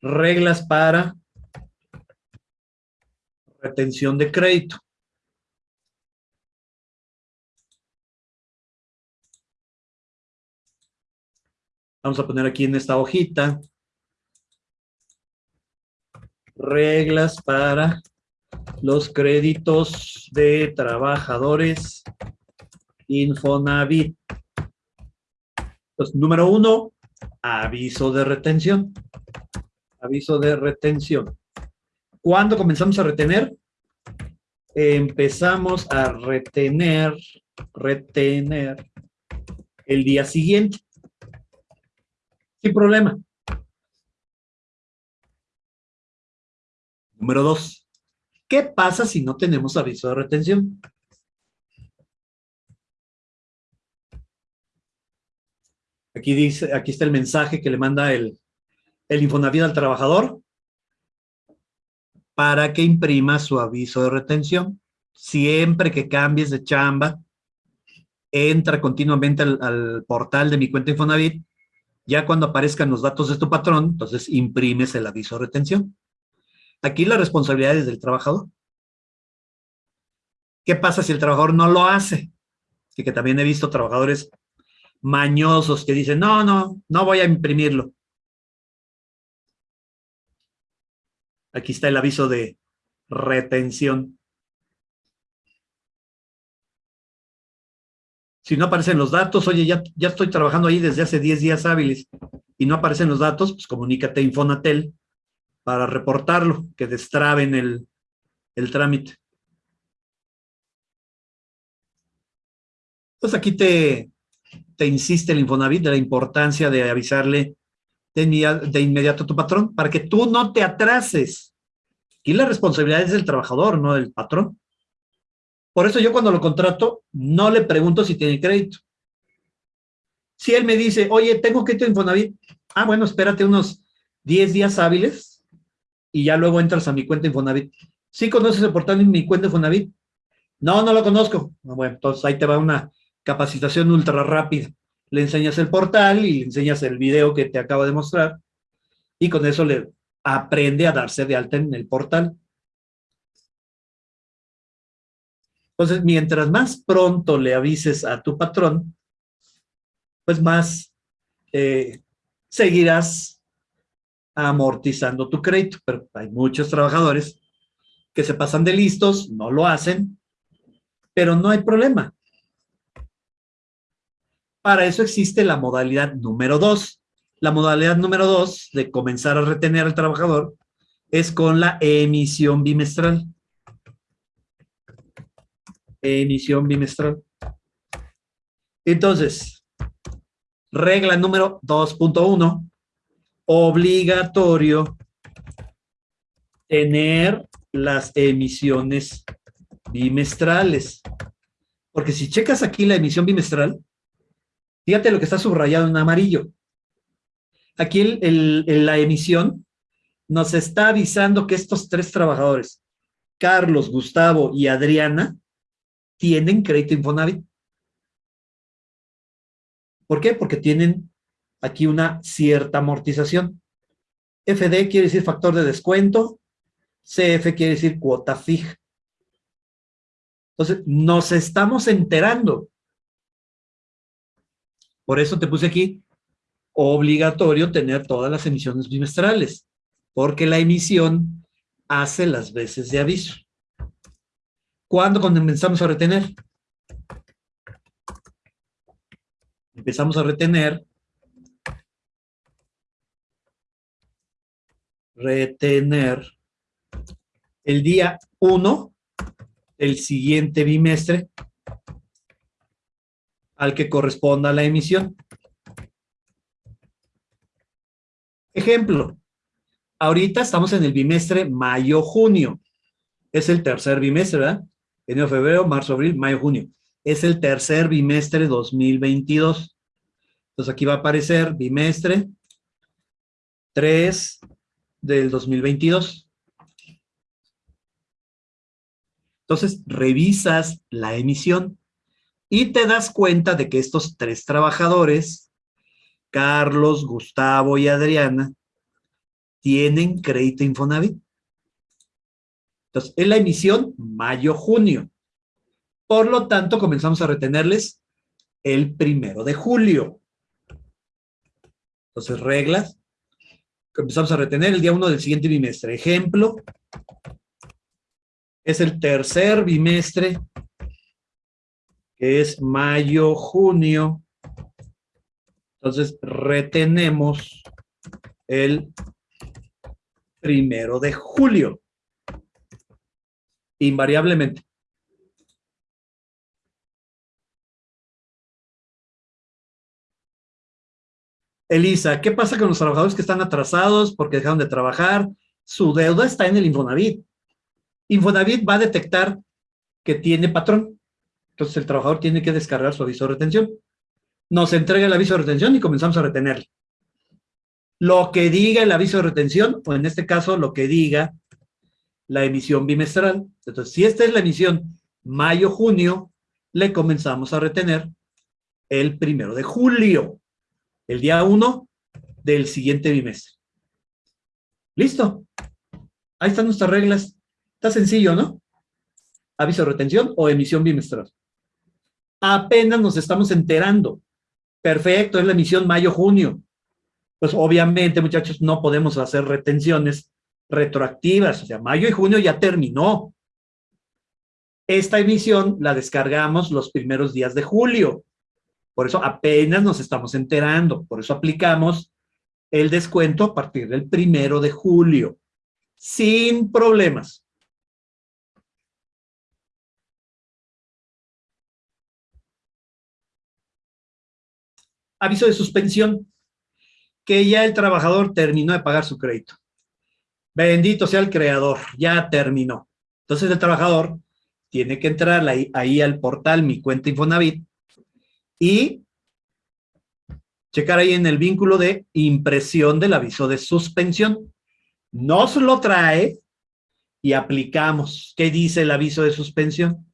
reglas para retención de crédito. Vamos a poner aquí en esta hojita reglas para los créditos de trabajadores Infonavit. Número uno, aviso de retención. Aviso de retención. ¿Cuándo comenzamos a retener? Empezamos a retener, retener el día siguiente. Sin problema. Número dos, ¿qué pasa si no tenemos aviso de retención? Aquí dice, aquí está el mensaje que le manda el, el Infonavit al trabajador para que imprima su aviso de retención. Siempre que cambies de chamba, entra continuamente al, al portal de mi cuenta Infonavit. Ya cuando aparezcan los datos de tu patrón, entonces imprimes el aviso de retención. Aquí la responsabilidad es del trabajador. ¿Qué pasa si el trabajador no lo hace? Que también he visto trabajadores mañosos que dicen, no, no, no voy a imprimirlo. Aquí está el aviso de retención. Si no aparecen los datos, oye, ya, ya estoy trabajando ahí desde hace 10 días hábiles y no aparecen los datos, pues comunícate a Infonatel para reportarlo, que destraben el, el trámite. Pues aquí te, te insiste el Infonavit de la importancia de avisarle de, inmediato a tu patrón para que tú no te atrases. Y la responsabilidad es del trabajador, no del patrón. Por eso yo cuando lo contrato no le pregunto si tiene crédito. Si él me dice, oye, tengo crédito en Infonavit, ah, bueno, espérate unos 10 días hábiles y ya luego entras a mi cuenta Infonavit. ¿Sí conoces el portal en mi cuenta Infonavit? No, no lo conozco. Ah, bueno, entonces ahí te va una capacitación ultra rápida. Le enseñas el portal y le enseñas el video que te acabo de mostrar y con eso le aprende a darse de alta en el portal. Entonces, mientras más pronto le avises a tu patrón, pues más eh, seguirás amortizando tu crédito, pero hay muchos trabajadores que se pasan de listos, no lo hacen, pero no hay problema. Para eso existe la modalidad número dos. La modalidad número dos de comenzar a retener al trabajador es con la emisión bimestral. Emisión bimestral. Entonces, regla número 2.1 obligatorio tener las emisiones bimestrales. Porque si checas aquí la emisión bimestral, fíjate lo que está subrayado en amarillo. Aquí la emisión nos está avisando que estos tres trabajadores, Carlos, Gustavo y Adriana, tienen crédito Infonavit. ¿Por qué? Porque tienen aquí una cierta amortización. FD quiere decir factor de descuento, CF quiere decir cuota fija. Entonces, nos estamos enterando. Por eso te puse aquí, obligatorio tener todas las emisiones bimestrales, porque la emisión hace las veces de aviso. ¿Cuándo comenzamos a retener? Empezamos a retener retener el día 1 el siguiente bimestre al que corresponda la emisión. Ejemplo, ahorita estamos en el bimestre mayo-junio. Es el tercer bimestre, ¿verdad? Enero, febrero, marzo, abril, mayo, junio. Es el tercer bimestre 2022. Entonces aquí va a aparecer bimestre 3, del 2022. Entonces, revisas la emisión y te das cuenta de que estos tres trabajadores, Carlos, Gustavo y Adriana, tienen crédito Infonavit. Entonces, en la emisión mayo-junio. Por lo tanto, comenzamos a retenerles el primero de julio. Entonces, reglas. Comenzamos a retener el día 1 del siguiente bimestre. Ejemplo, es el tercer bimestre, que es mayo-junio. Entonces, retenemos el primero de julio. Invariablemente. Elisa, ¿qué pasa con los trabajadores que están atrasados porque dejaron de trabajar? Su deuda está en el Infonavit. Infonavit va a detectar que tiene patrón. Entonces el trabajador tiene que descargar su aviso de retención. Nos entrega el aviso de retención y comenzamos a retenerle. Lo que diga el aviso de retención, o en este caso lo que diga la emisión bimestral. Entonces, si esta es la emisión mayo-junio, le comenzamos a retener el primero de julio el día 1 del siguiente bimestre. ¿Listo? Ahí están nuestras reglas. Está sencillo, ¿no? Aviso de retención o emisión bimestral. Apenas nos estamos enterando. Perfecto, es la emisión mayo-junio. Pues obviamente, muchachos, no podemos hacer retenciones retroactivas. O sea, mayo y junio ya terminó. Esta emisión la descargamos los primeros días de julio. Por eso apenas nos estamos enterando. Por eso aplicamos el descuento a partir del primero de julio. Sin problemas. Aviso de suspensión. Que ya el trabajador terminó de pagar su crédito. Bendito sea el creador, ya terminó. Entonces el trabajador tiene que entrar ahí, al portal Mi Cuenta Infonavit y checar ahí en el vínculo de impresión del aviso de suspensión. Nos lo trae y aplicamos. ¿Qué dice el aviso de suspensión?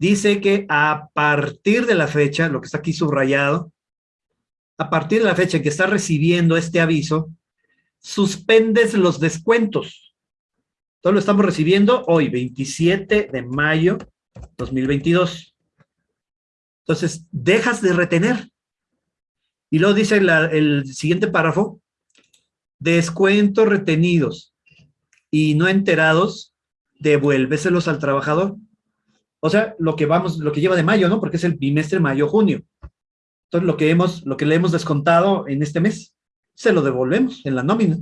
Dice que a partir de la fecha, lo que está aquí subrayado, a partir de la fecha en que está recibiendo este aviso, suspendes los descuentos. Todo lo estamos recibiendo hoy, 27 de mayo 2022. Entonces, dejas de retener. Y luego dice el siguiente párrafo, descuentos retenidos y no enterados, devuélveselos al trabajador. O sea, lo que vamos, lo que lleva de mayo, ¿no? Porque es el bimestre mayo-junio. Entonces, lo que hemos, lo que le hemos descontado en este mes, se lo devolvemos en la nómina.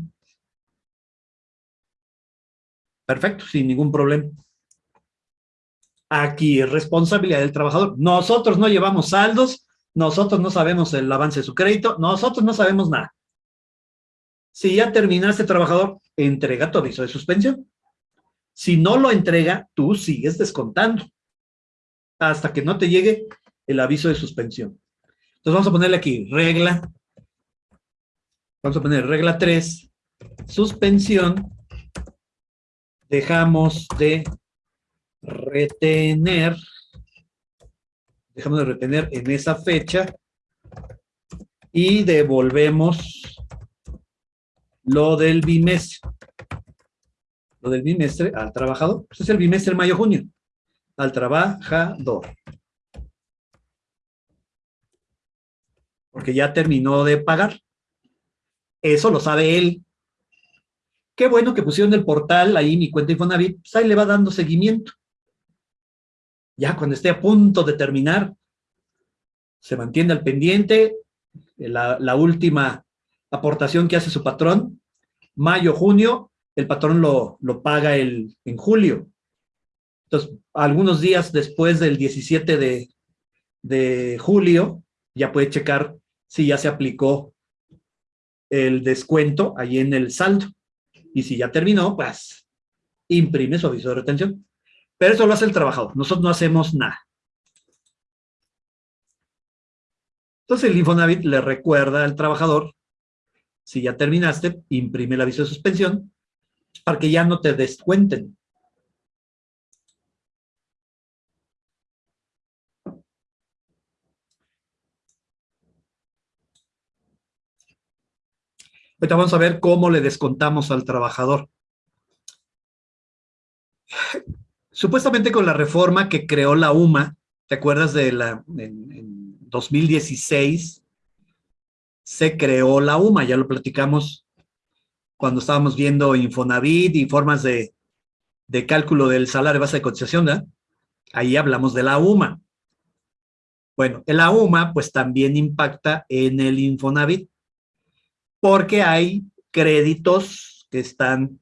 Perfecto, sin ningún problema. Aquí es responsabilidad del trabajador. Nosotros no llevamos saldos, nosotros no sabemos el avance de su crédito, nosotros no sabemos nada. Si ya terminaste, trabajador, entrega tu aviso de suspensión. Si no lo entrega, tú sigues descontando hasta que no te llegue el aviso de suspensión. Entonces vamos a ponerle aquí regla, vamos a poner regla 3, suspensión, dejamos de retener, dejamos de retener en esa fecha y devolvemos lo del bimestre. Lo del bimestre al trabajador. Pues es el bimestre mayo-junio. Al trabajador. Porque ya terminó de pagar. Eso lo sabe él. Qué bueno que pusieron el portal ahí, mi cuenta Infonavit, pues ahí le va dando seguimiento ya cuando esté a punto de terminar, se mantiene al pendiente, la, última aportación que hace su patrón, mayo, junio, el patrón lo, paga el, en julio. Entonces, algunos días después del 17 de, julio, ya puede checar si ya se aplicó el descuento ahí en el saldo. Y si ya terminó, pues imprime su aviso de retención. Pero eso lo hace el trabajador, nosotros no hacemos nada. Entonces el Infonavit le recuerda al trabajador, si ya terminaste, imprime el aviso de suspensión para que ya no te descuenten. Ahorita vamos a ver cómo le descontamos al trabajador. Supuestamente con la reforma que creó la UMA, ¿te acuerdas de la, en, en 2016? Se creó la UMA, ya lo platicamos cuando estábamos viendo Infonavit y formas de, de cálculo del salario base de cotización, ¿verdad? Ahí hablamos de la UMA. Bueno, la UMA pues también impacta en el Infonavit porque hay créditos que están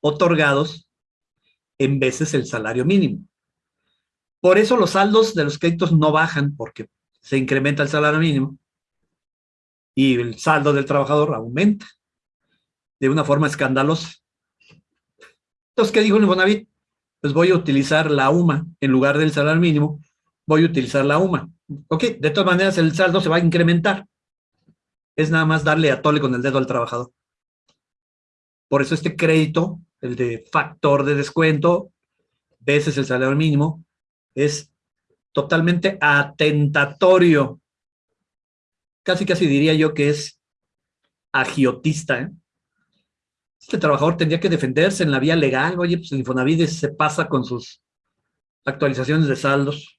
otorgados en veces el salario mínimo. Por eso los saldos de los créditos no bajan porque se incrementa el salario mínimo y el saldo del trabajador aumenta de una forma escandalosa. Entonces, ¿qué dijo el Infonavit? Pues voy a utilizar la UMA en lugar del salario mínimo, voy a utilizar la UMA. Ok, de todas maneras el saldo se va a incrementar es nada más darle a tole con el dedo al trabajador. Por eso este crédito, el de factor de descuento, veces el salario mínimo, es totalmente atentatorio. Casi, casi diría yo que es agiotista. ¿eh? Este trabajador tendría que defenderse en la vía legal. Oye, pues el Infonavit se pasa con sus actualizaciones de saldos.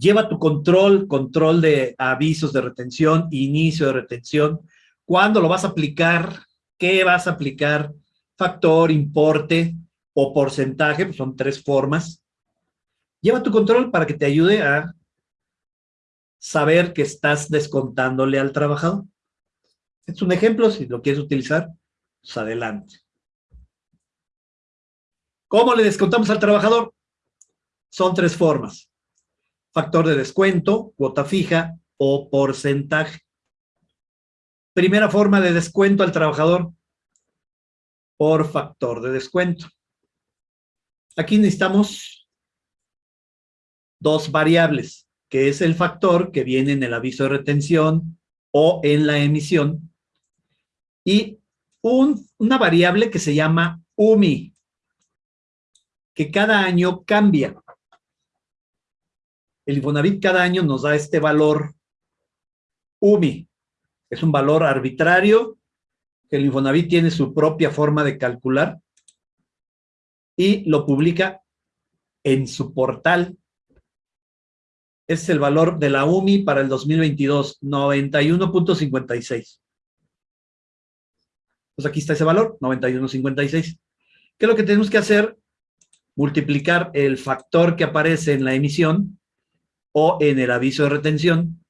Lleva tu control, control de avisos de retención, inicio de retención, cuándo lo vas a aplicar, qué vas a aplicar, factor, importe o porcentaje, pues son tres formas. Lleva tu control para que te ayude a saber que estás descontándole al trabajador. Es un ejemplo, si lo quieres utilizar, pues adelante. ¿Cómo le descontamos al trabajador? Son tres formas factor de descuento, cuota fija o porcentaje. Primera forma de descuento al trabajador por factor de descuento. Aquí necesitamos dos variables, que es el factor que viene en el aviso de retención o en la emisión, y una variable que se llama UMI, que cada año cambia. El Infonavit cada año nos da este valor UMI. Es un valor arbitrario que el Infonavit tiene su propia forma de calcular y lo publica en su portal. es el valor de la UMI para el 2022, 91.56. Pues aquí está ese valor, 91.56. ¿Qué es lo que tenemos que hacer? Multiplicar el factor que aparece en la emisión o en el aviso de retención,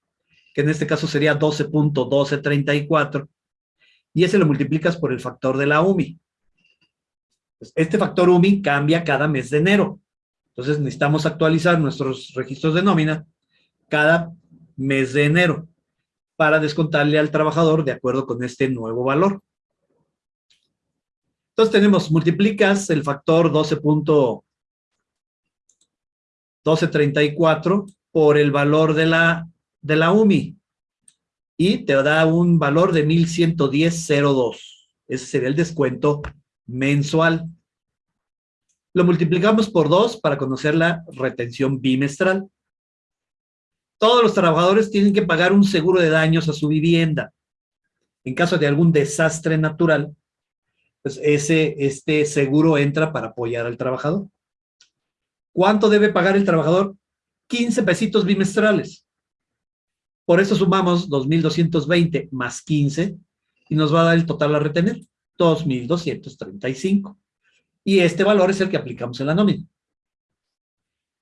que en este caso sería 12.1234, y ese lo multiplicas por el factor de la UMI. Pues, este factor UMI cambia cada mes de enero. Entonces necesitamos actualizar nuestros registros de nómina cada mes de enero para descontarle al trabajador de acuerdo con este nuevo valor. Entonces tenemos, multiplicas el factor 12.1234 por el valor de la, de la UMI y te da un valor de 1110.02. Ese sería el descuento mensual. Lo multiplicamos por dos para conocer la retención bimestral. Todos los trabajadores tienen que pagar un seguro de daños a su vivienda. En caso de algún desastre natural, pues ese, este seguro entra para apoyar al trabajador. ¿Cuánto debe pagar el trabajador? 15 pesitos bimestrales. Por eso sumamos 2.220 más 15 y nos va a dar el total a retener, 2.235. Y este valor es el que aplicamos en la nómina.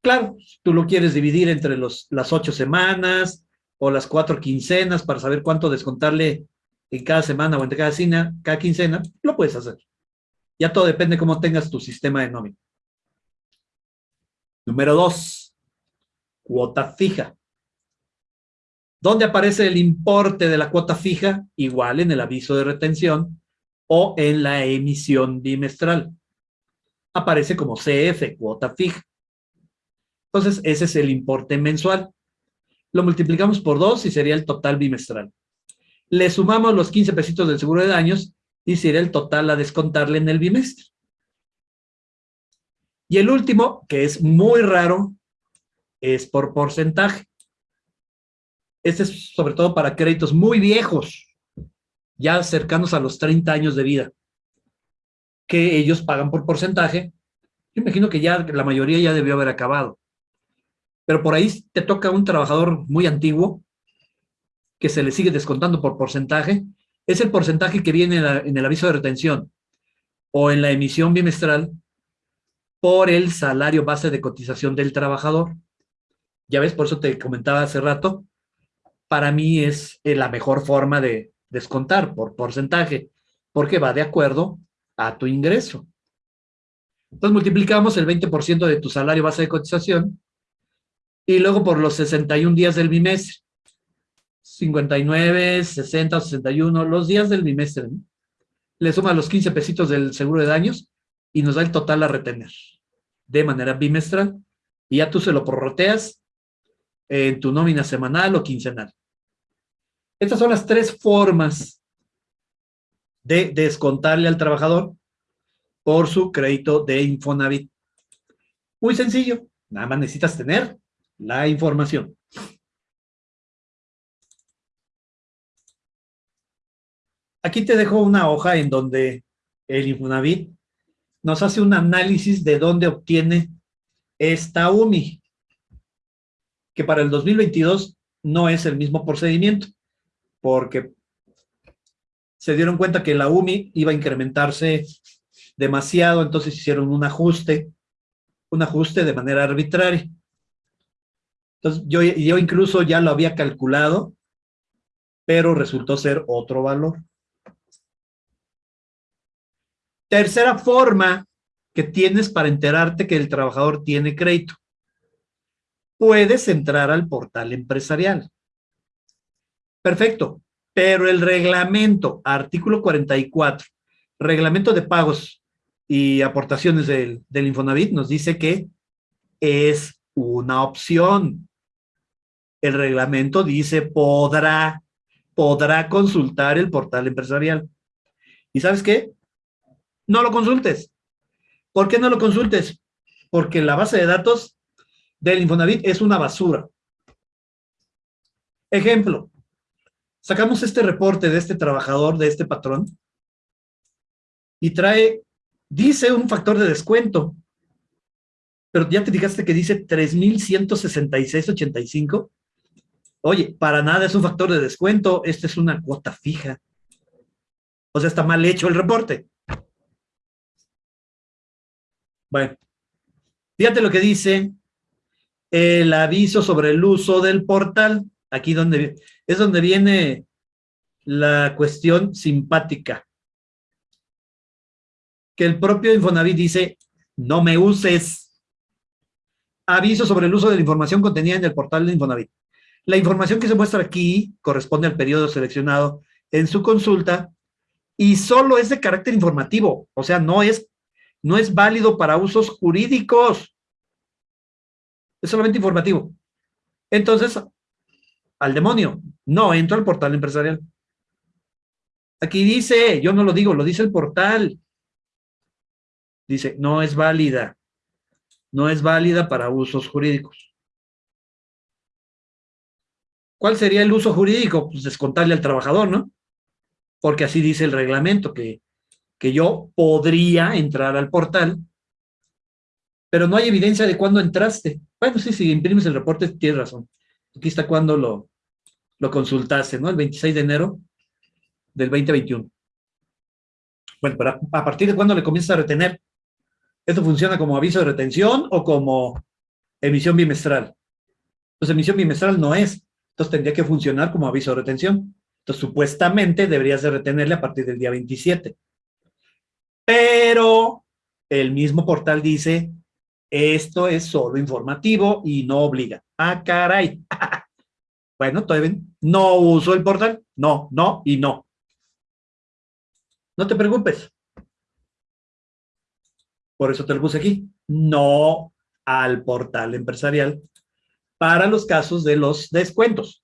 Claro, tú lo quieres dividir entre los, las ocho semanas o las cuatro quincenas para saber cuánto descontarle en cada semana o entre cada, cada quincena, lo puedes hacer. Ya todo depende cómo tengas tu sistema de nómina. Número dos, cuota fija. ¿Dónde aparece el importe de la cuota fija? Igual en el aviso de retención o en la emisión bimestral. Aparece como CF, cuota fija. Entonces, ese es el importe mensual. Lo multiplicamos por dos y sería el total bimestral. Le sumamos los 15 pesitos del seguro de daños y sería el total a descontarle en el bimestre. Y el último, que es muy raro, es por porcentaje. Este es sobre todo para créditos muy viejos, ya cercanos a los 30 años de vida, que ellos pagan por porcentaje. Yo imagino que ya la mayoría ya debió haber acabado. Pero por ahí te toca un trabajador muy antiguo que se le sigue descontando por porcentaje. Es el porcentaje que viene en el aviso de retención o en la emisión bimestral por el salario base de cotización del trabajador. Ya ves, por eso te comentaba hace rato, para mí es eh, la mejor forma de descontar por porcentaje, porque va de acuerdo a tu ingreso. Entonces multiplicamos el 20% de tu salario base de cotización y luego por los 61 días del bimestre. 59, 60, 61, los días del bimestre. Le suma los 15 pesitos del seguro de daños y nos da el total a retener de manera bimestral. Y ya tú se lo prorroteas en tu nómina semanal o quincenal. Estas son las tres formas de descontarle al trabajador por su crédito de Infonavit. Muy sencillo, nada más necesitas tener la información. Aquí te dejo una hoja en donde el Infonavit nos hace un análisis de dónde obtiene esta UMI, que para el 2022 no es el mismo procedimiento porque se dieron cuenta que la UMI iba a incrementarse demasiado, entonces hicieron un ajuste, un ajuste de manera arbitraria. Entonces, yo, yo incluso ya lo había calculado, pero resultó ser otro valor. Tercera forma que tienes para enterarte que el trabajador tiene crédito. Puedes entrar al portal empresarial. Perfecto, pero el reglamento, artículo 44, reglamento de pagos y aportaciones del, Infonavit nos dice que es una opción. El reglamento dice podrá, podrá consultar el portal empresarial. ¿Y sabes qué? No lo consultes. ¿Por qué no lo consultes? Porque la base de datos del Infonavit es una basura. Ejemplo, sacamos este reporte de este trabajador, de este patrón, y trae, dice un factor de descuento, pero ya te fijaste que dice 3,166,85. Oye, para nada es un factor de descuento, esta es una cuota fija. O sea, está mal hecho el reporte. Bueno, fíjate lo que dice el aviso sobre el uso del portal aquí donde es donde viene la cuestión simpática. Que el propio Infonavit dice, no me uses. Aviso sobre el uso de la información contenida en el portal de Infonavit. La información que se muestra aquí corresponde al periodo seleccionado en su consulta y solo es de carácter informativo, o sea, no es, no es válido para usos jurídicos. Es solamente informativo. Entonces, al demonio. No, entro al portal empresarial. Aquí dice, yo no lo digo, lo dice el portal. Dice, no es válida. No es válida para usos jurídicos. ¿Cuál sería el uso jurídico? Pues descontarle al trabajador, ¿no? Porque así dice el reglamento, que, que yo podría entrar al portal, pero no hay evidencia de cuándo entraste. Bueno, sí, si imprimes el reporte, tienes razón. Aquí está cuando lo, lo consultaste, ¿no? El 26 de enero del 2021. Bueno, pero a partir de cuándo le comienzas a retener. ¿Esto funciona como aviso de retención o como emisión bimestral? Entonces, emisión bimestral no es. Entonces, tendría que funcionar como aviso de retención. Entonces, supuestamente deberías de retenerle a partir del día 27. Pero el mismo portal dice, esto es solo informativo y no obliga. Ah, caray. bueno, todavía no uso el portal. No, no y no. No te preocupes. Por eso te lo puse aquí. No al portal empresarial para los casos de los descuentos.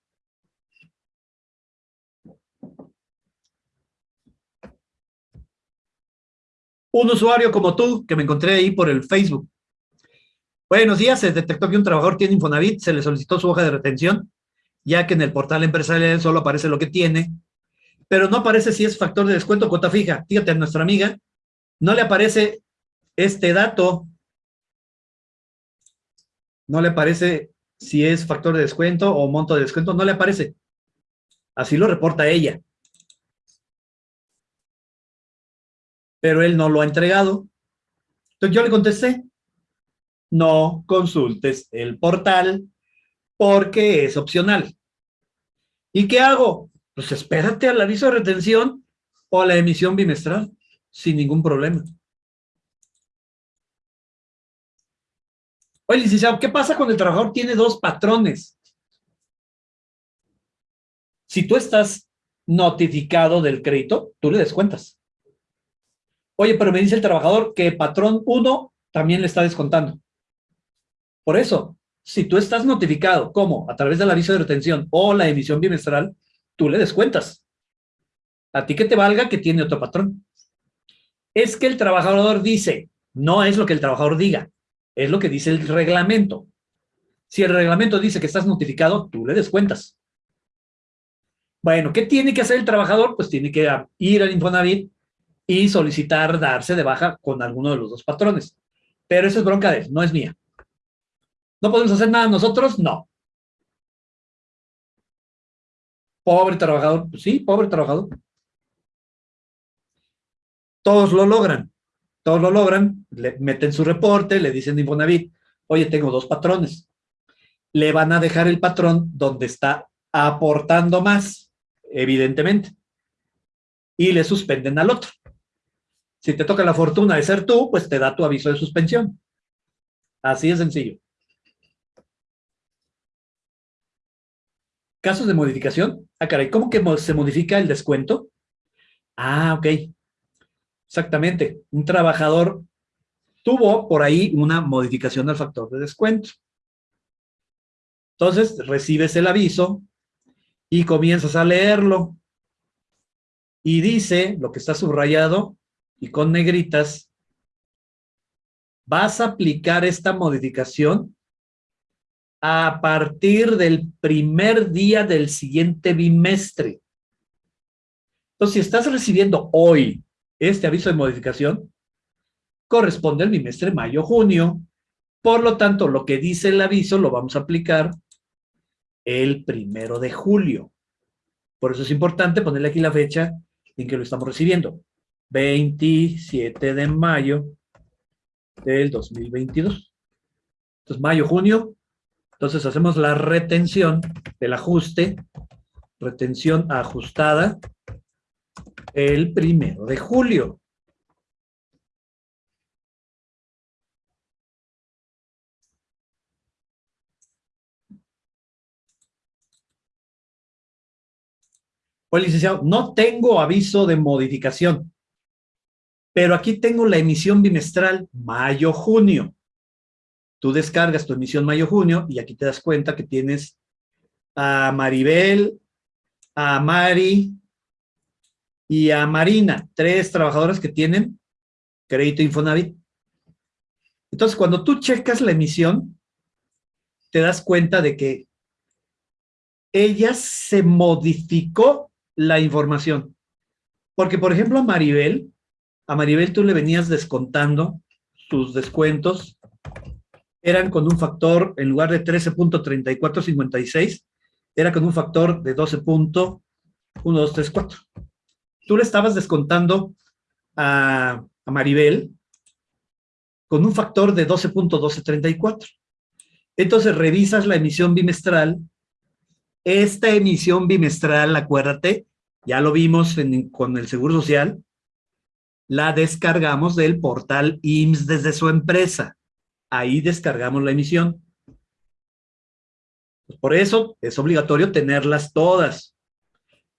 Un usuario como tú, que me encontré ahí por el Facebook, Buenos días, se detectó que un trabajador tiene Infonavit, se le solicitó su hoja de retención ya que en el portal empresarial solo aparece lo que tiene, pero no aparece si es factor de descuento o cuota fija. Fíjate, a nuestra amiga no le aparece este dato, no le aparece si es factor de descuento o monto de descuento, no le aparece. Así lo reporta ella. Pero él no lo ha entregado. Entonces yo le contesté, no consultes el portal porque es opcional. ¿Y qué hago? Pues espérate al aviso de retención o a la emisión bimestral, sin ningún problema. Oye, licenciado, ¿qué pasa cuando el trabajador tiene dos patrones? Si tú estás notificado del crédito, tú le descuentas. Oye, pero me dice el trabajador que patrón 1 también le está descontando. Por eso, si tú estás notificado, ¿cómo? A través del aviso de retención o la emisión bimestral, tú le descuentas. A ti que te valga que tiene otro patrón. Es que el trabajador dice, no es lo que el trabajador diga, es lo que dice el reglamento. Si el reglamento dice que estás notificado, tú le descuentas. Bueno, ¿qué tiene que hacer el trabajador? Pues tiene que ir al Infonavit y solicitar darse de baja con alguno de los dos patrones. Pero eso es bronca de él, no es mía. ¿No podemos hacer nada nosotros? No. Pobre trabajador. Pues sí, pobre trabajador. Todos lo logran. Todos lo logran. Le meten su reporte, le dicen de Infonavit, oye, tengo dos patrones. Le van a dejar el patrón donde está aportando más, evidentemente. Y le suspenden al otro. Si te toca la fortuna de ser tú, pues te da tu aviso de suspensión. Así de sencillo. Casos de modificación. Ah, caray, ¿cómo que se modifica el descuento? Ah, ok. Exactamente. Un trabajador tuvo por ahí una modificación del factor de descuento. Entonces, recibes el aviso y comienzas a leerlo. Y dice, lo que está subrayado y con negritas, vas a aplicar esta modificación a partir del primer día del siguiente bimestre. Entonces, si estás recibiendo hoy este aviso de modificación, corresponde al bimestre mayo-junio. Por lo tanto, lo que dice el aviso lo vamos a aplicar el primero de julio. Por eso es importante ponerle aquí la fecha en que lo estamos recibiendo. 27 de mayo del 2022. Entonces, mayo-junio, entonces hacemos la retención del ajuste, retención ajustada, el primero de julio. Pues licenciado, no tengo aviso de modificación, pero aquí tengo la emisión bimestral mayo-junio. Tú descargas tu emisión mayo-junio y aquí te das cuenta que tienes a Maribel, a Mari y a Marina, tres trabajadoras que tienen crédito Infonavit. Entonces, cuando tú checas la emisión, te das cuenta de que ella se modificó la información. Porque, por ejemplo, a Maribel, a Maribel tú le venías descontando sus descuentos eran con un factor, en lugar de 13.3456, era con un factor de 12.1234. Tú le estabas descontando a, a Maribel con un factor de 12.1234. Entonces revisas la emisión bimestral. Esta emisión bimestral, acuérdate, ya lo vimos con el Seguro Social, la descargamos del portal IMSS desde su empresa ahí descargamos la emisión. Pues por eso es obligatorio tenerlas todas.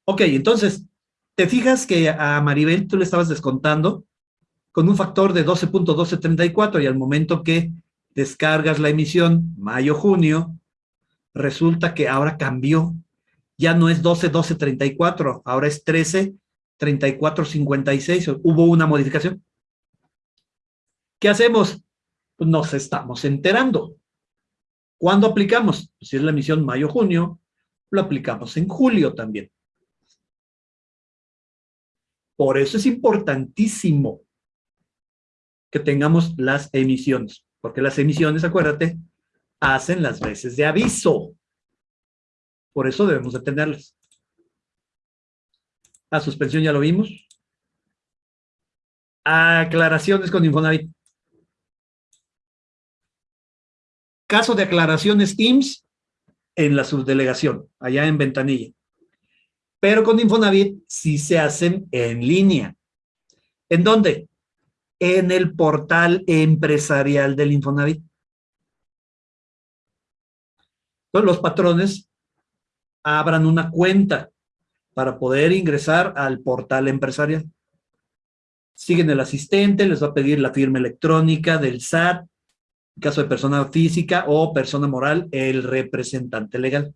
Ok, entonces, ¿te fijas que a Maribel tú le estabas descontando con un factor de 12.1234 y al momento que descargas la emisión mayo-junio, resulta que ahora cambió. Ya no es 12.1234, ahora es 13.3456. Hubo una modificación. ¿Qué hacemos? Pues nos estamos enterando. ¿Cuándo aplicamos? Pues si es la emisión mayo-junio, lo aplicamos en julio también. Por eso es importantísimo que tengamos las emisiones, porque las emisiones, acuérdate, hacen las veces de aviso. Por eso debemos de tenerlas. La suspensión ya lo vimos. Aclaraciones con Infonavit. Caso de aclaraciones Teams en la subdelegación, allá en Ventanilla. Pero con Infonavit sí se hacen en línea. ¿En dónde? En el portal empresarial del Infonavit. Los patrones abran una cuenta para poder ingresar al portal empresarial. Siguen el asistente, les va a pedir la firma electrónica del SAT, en caso de persona física o persona moral, el representante legal.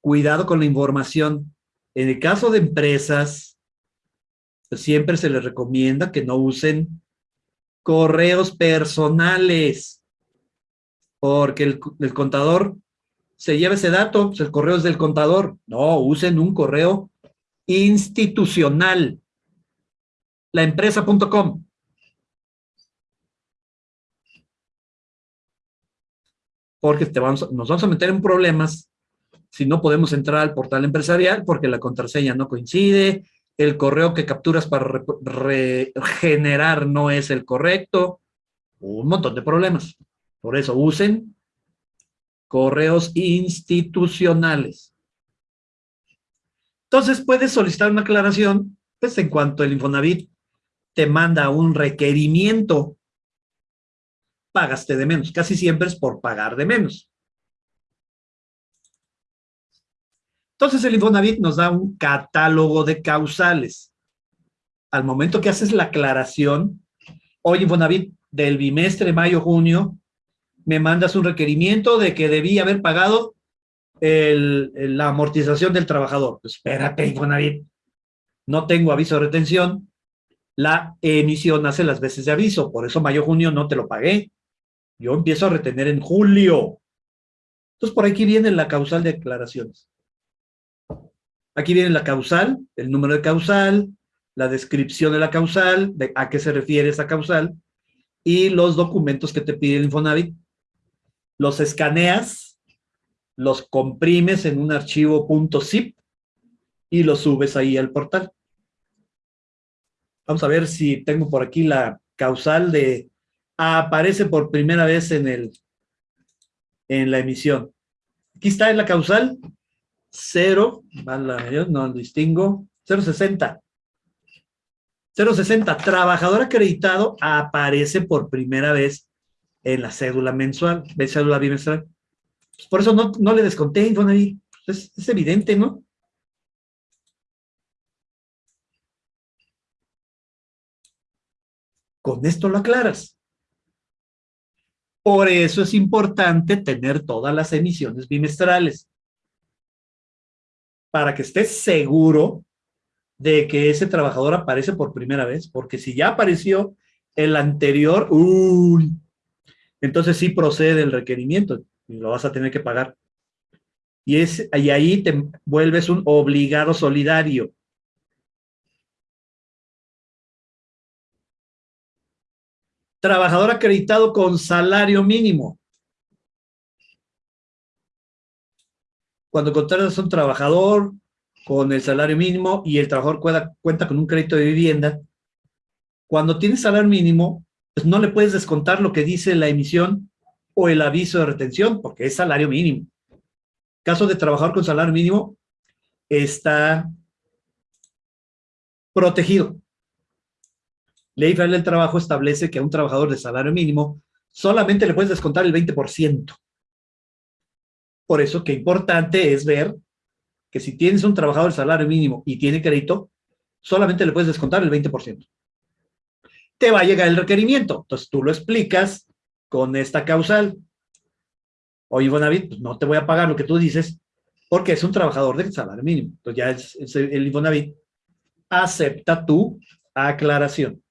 Cuidado con la información. En el caso de empresas, pues siempre se les recomienda que no usen correos personales, porque el, contador se lleva ese dato, pues el correo es del contador. No, usen un correo institucional. Laempresa.com. Porque te vamos, nos vamos a meter en problemas si no podemos entrar al portal empresarial porque la contraseña no coincide, el correo que capturas para regenerar no es el correcto, un montón de problemas. Por eso usen correos institucionales. Entonces puedes solicitar una aclaración, pues en cuanto el Infonavit te manda un requerimiento, pagaste de menos. Casi siempre es por pagar de menos. Entonces el Infonavit nos da un catálogo de causales. Al momento que haces la aclaración, hoy Infonavit del bimestre mayo-junio me mandas un requerimiento de que debía haber pagado la amortización del trabajador. Pues espérate, Infonavit, no tengo aviso de retención, la emisión hace las veces de aviso, por eso mayo-junio no te lo pagué. Yo empiezo a retener en julio. Entonces, por aquí viene la causal de declaraciones. Aquí viene la causal, el número de causal, la descripción de la causal, a qué se refiere esa causal, y los documentos que te pide el Infonavit los escaneas, los comprimes en un archivo .zip y los subes ahí al portal. Vamos a ver si tengo por aquí la causal de... aparece por primera vez en, el, en la emisión. Aquí está en la causal 0, no distingo, 060. 060, trabajador acreditado aparece por primera vez en la cédula mensual, de cédula bimestral. Pues, por eso no, no le desconté, Infonavit. Es, es evidente, ¿no? Con esto lo aclaras. Por eso es importante tener todas las emisiones bimestrales. Para que estés seguro de que ese trabajador aparece por primera vez, porque si ya apareció el anterior, entonces sí procede el requerimiento y lo vas a tener que pagar. Y, es, y ahí te vuelves un obligado solidario. Trabajador acreditado con salario mínimo. Cuando contratas a un trabajador con el salario mínimo y el trabajador cuenta, con un crédito de vivienda, cuando tienes salario mínimo, pues no le puedes descontar lo que dice la emisión o el aviso de retención, porque es salario mínimo. Caso de trabajador con salario mínimo, está protegido. Ley Federal del Trabajo establece que a un trabajador de salario mínimo solamente le puedes descontar el 20%. Por eso que importante es ver que si tienes un trabajador de salario mínimo y tiene crédito, solamente le puedes descontar el 20% te va a llegar el requerimiento. Entonces tú lo explicas con esta causal. Oye, Infonavit, pues no te voy a pagar lo que tú dices porque es un trabajador de salario mínimo. Entonces ya es, el Infonavit acepta tu aclaración.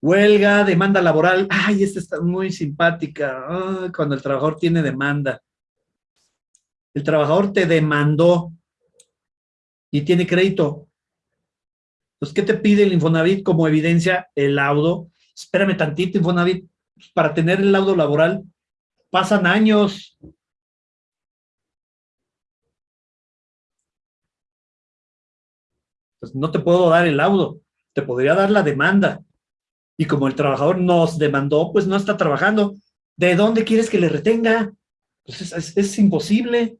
Huelga, demanda laboral. Ay, esta está muy simpática. cuando el trabajador tiene demanda. El trabajador te demandó y tiene crédito. Entonces, ¿qué te pide el Infonavit como evidencia? El laudo. Espérame tantito, Infonavit. Para tener el laudo laboral pasan años. No te puedo dar el laudo, te podría dar la demanda. Y como el trabajador nos demandó, pues no está trabajando. ¿De dónde quieres que le retenga? Pues es, es imposible.